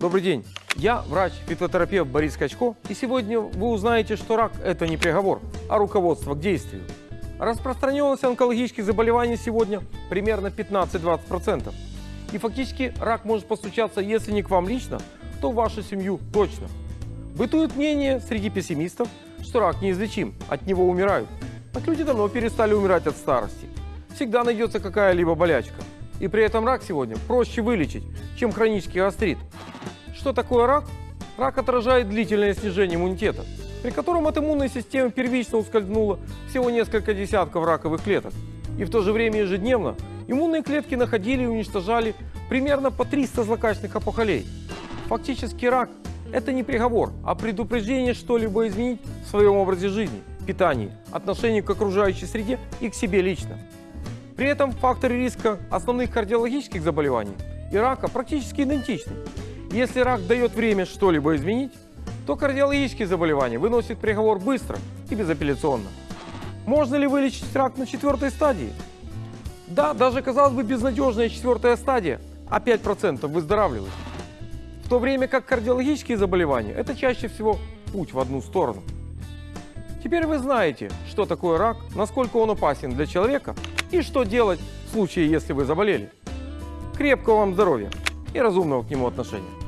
Добрый день. Я врач-фитотерапевт Борис Качко, и сегодня вы узнаете, что рак – это не приговор, а руководство к действию. Распространенность онкологических заболеваний сегодня примерно 15-20%. И фактически рак может постучаться, если не к вам лично, то в вашу семью точно. Бытует мнение среди пессимистов, что рак неизлечим, от него умирают. Так люди давно перестали умирать от старости. Всегда найдется какая-либо болячка. И при этом рак сегодня проще вылечить, чем хронический гастрит. Что такое рак? Рак отражает длительное снижение иммунитета, при котором от иммунной системы первично ускользнуло всего несколько десятков раковых клеток. И в то же время ежедневно иммунные клетки находили и уничтожали примерно по 300 злокачественных опухолей. Фактически рак – это не приговор, а предупреждение что-либо изменить в своем образе жизни, питании, отношении к окружающей среде и к себе лично. При этом факторы риска основных кардиологических заболеваний и рака практически идентичны. Если рак дает время что-либо изменить, то кардиологические заболевания выносят приговор быстро и безапелляционно. Можно ли вылечить рак на четвертой стадии? Да, даже, казалось бы, безнадежная четвертая стадия, а 5% выздоравливают. В то время как кардиологические заболевания – это чаще всего путь в одну сторону. Теперь вы знаете, что такое рак, насколько он опасен для человека и что делать в случае, если вы заболели. Крепкого вам здоровья и разумного к нему отношения.